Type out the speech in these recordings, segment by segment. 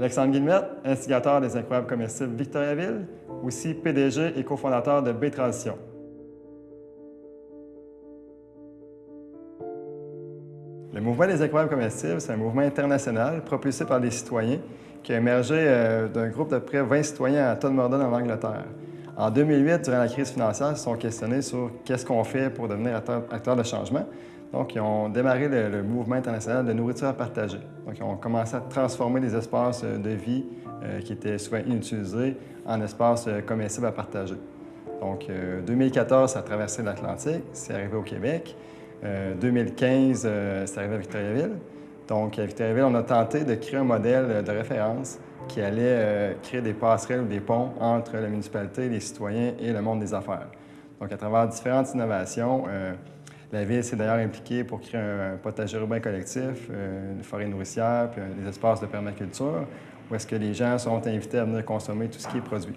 Alexandre Guillemette, instigateur des Incroyables comestibles Victoriaville, aussi PDG et cofondateur de B-Transition. Le mouvement des incroyables comestibles, c'est un mouvement international propulsé par des citoyens qui a émergé euh, d'un groupe de près 20 citoyens à Todmorden en Angleterre. En 2008, durant la crise financière, ils se sont questionnés sur qu'est-ce qu'on fait pour devenir acteur, de changement. Donc, ils ont démarré le, mouvement international de nourriture à partager. Donc, ils ont commencé à transformer des espaces euh, de vie euh, qui étaient souvent inutilisés en espaces comestibles à partager. Donc, 2014, ça a traversé l'Atlantique, c'est arrivé au Québec. 2015, c'est arrivé à Victoriaville. Donc, à Victoriaville, on a tenté de créer un modèle de référence qui allait euh, créer des passerelles ou des ponts entre la municipalité, les citoyens et le monde des affaires. Donc, à travers différentes innovations, euh, la Ville s'est d'ailleurs impliquée pour créer un, potager urbain collectif, euh, une forêt nourricière, puis des espaces de permaculture, où est-ce que les gens sont invités à venir consommer tout ce qui est produit.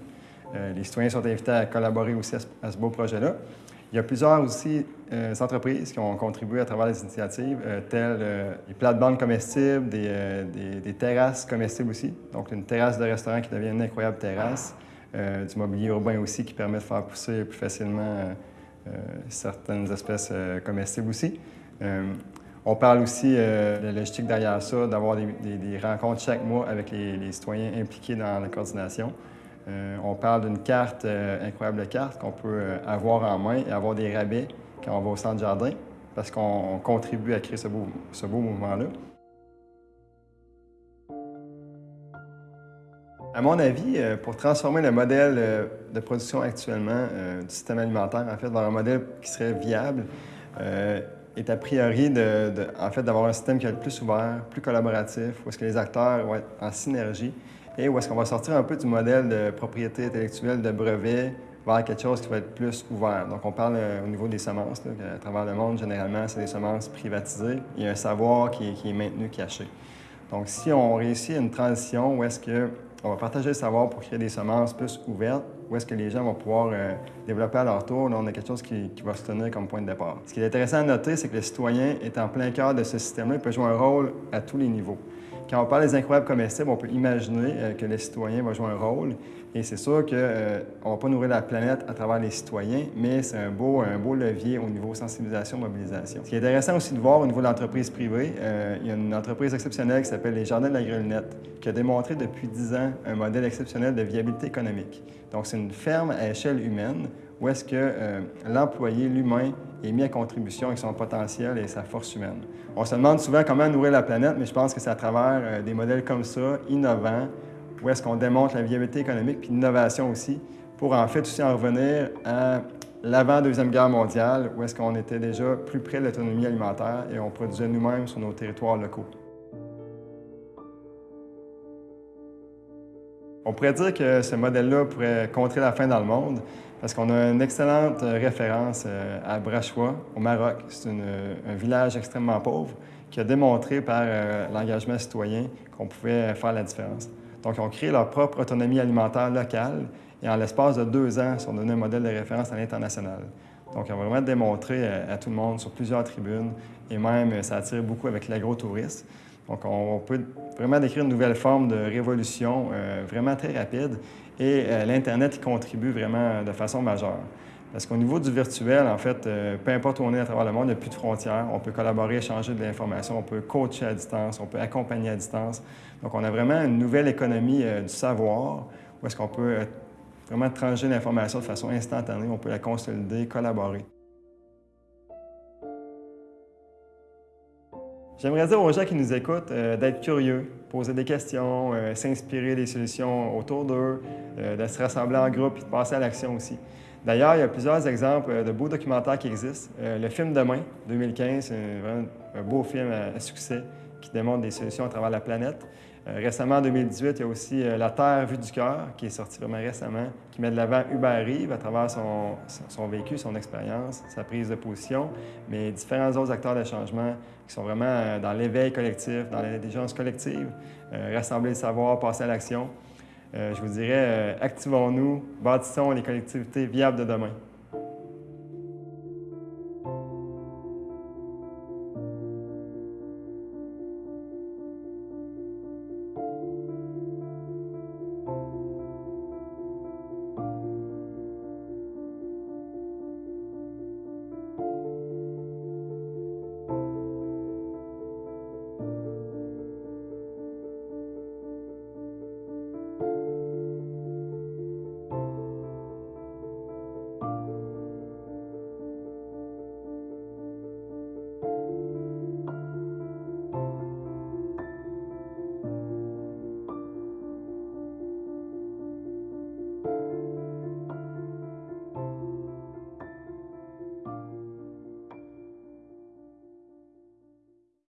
les citoyens sont invités à collaborer aussi à ce beau projet-là. Il y a plusieurs aussi euh, entreprises qui ont contribué à travers les initiatives, euh, telles euh, les plates-bandes comestibles, des, terrasses comestibles aussi. Donc, une terrasse de restaurant qui devient une incroyable terrasse, du mobilier urbain aussi qui permet de faire pousser plus facilement certaines espèces comestibles aussi. on parle aussi de la logistique derrière ça, d'avoir des, rencontres chaque mois avec les citoyens impliqués dans la coordination. Euh, on parle d'une carte, euh, incroyable carte, qu'on peut euh, avoir en main et avoir des rabais quand on va au centre jardin, parce qu'on contribue à créer ce beau mouvement-là. À mon avis, pour transformer le modèle de production actuellement du système alimentaire, en fait, vers un modèle qui serait viable, est a priori de, en fait, d'avoir un système qui est le plus ouvert, plus collaboratif, où est-ce que les acteurs vont être en synergie et où est-ce qu'on va sortir un peu du modèle de propriété intellectuelle de brevet vers quelque chose qui va être plus ouvert. Donc, on parle euh, au niveau des semences. à travers le monde, généralement, c'est des semences privatisées. Il y a un savoir qui est maintenu, caché. Donc, si on réussit une transition où est-ce que on va partager le savoir pour créer des semences plus ouvertes, où est-ce que les gens vont pouvoir euh, développer à leur tour. Là, on a quelque chose qui, va se tenir comme point de départ. Ce qui est intéressant à noter, c'est que le citoyen est en plein cœur de ce système-là. Il peut jouer un rôle à tous les niveaux. Quand on parle des incroyables comestibles, on peut imaginer euh, que le citoyen va jouer un rôle. Et c'est sûr qu'on euh, ne va pas nourrir la planète à travers les citoyens, mais c'est un beau, un beau levier au niveau sensibilisation, mobilisation. Ce qui est intéressant aussi de voir au niveau de l'entreprise privée, euh, il y a une entreprise exceptionnelle qui s'appelle les Jardins de la Grelnette, qui a démontré depuis 10 ans un modèle exceptionnel de viabilité économique. Donc, c'est une ferme à échelle humaine où est-ce que l'employé, l'humain, est mis à contribution avec son potentiel et sa force humaine? On se demande souvent comment nourrir la planète, mais je pense que c'est à travers euh, des modèles comme ça, innovants, où est-ce qu'on démontre la viabilité économique puis l'innovation aussi, pour en fait aussi en revenir à l'avant-deuxième guerre mondiale, où est-ce qu'on était déjà plus près de l'autonomie alimentaire et on produisait nous-mêmes sur nos territoires locaux. On pourrait dire que ce modèle-là pourrait contrer la faim dans le monde parce qu'on a une excellente référence euh, à Brachois, au Maroc. C'est un village extrêmement pauvre qui a démontré par euh, l'engagement citoyen qu'on pouvait faire la différence. Donc, ils ont créé leur propre autonomie alimentaire locale et en l'espace de deux ans, ils sont devenus un modèle de référence à l'international. Donc, ils ont vraiment démontré à, tout le monde sur plusieurs tribunes et même ça attire beaucoup avec l'agro-tourisme. Donc, on peut vraiment décrire une nouvelle forme de révolution euh, vraiment très rapide et euh, l'Internet y contribue vraiment de façon majeure. Parce qu'au niveau du virtuel, en fait, euh, peu importe où on est à travers le monde, il n'y a plus de frontières. On peut collaborer, échanger de l'information, on peut coacher à distance, on peut accompagner à distance. Donc, on a vraiment une nouvelle économie du savoir où est-ce qu'on peut vraiment trancher l'information de façon instantanée, on peut la consolider, collaborer. J'aimerais dire aux gens qui nous écoutent euh, d'être curieux, poser des questions, euh, s'inspirer des solutions autour d'eux, euh, de se rassembler en groupe et de passer à l'action aussi. D'ailleurs, il y a plusieurs exemples de beaux documentaires qui existent. le film Demain, 2015, c'est un, un, beau film à succès qui démontre des solutions à travers la planète. Euh, récemment, en 2018, il y a aussi euh, La Terre vue du cœur, qui est sorti vraiment récemment, qui met de l'avant Hubert Rive à travers son, son vécu, son expérience, sa prise de position, mais différents autres acteurs de changement qui sont vraiment euh, dans l'éveil collectif, dans l'intelligence collective, rassembler le savoir, passer à l'action. je vous dirais, activons-nous, bâtissons les collectivités viables de demain.